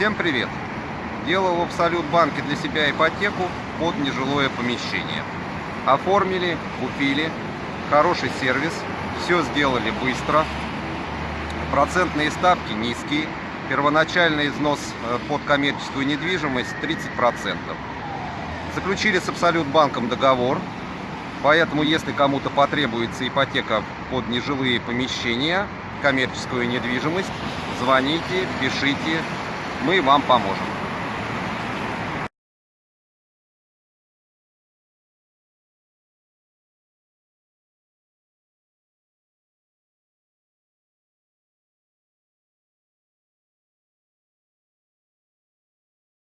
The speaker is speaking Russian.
Всем привет! Делал в Абсолют банке для себя ипотеку под нежилое помещение. Оформили, купили, хороший сервис, все сделали быстро, процентные ставки низкие, первоначальный износ э, под коммерческую недвижимость 30%. Заключили с Абсолют банком договор, поэтому если кому-то потребуется ипотека под нежилые помещения, коммерческую недвижимость, звоните, пишите, мы вам поможем.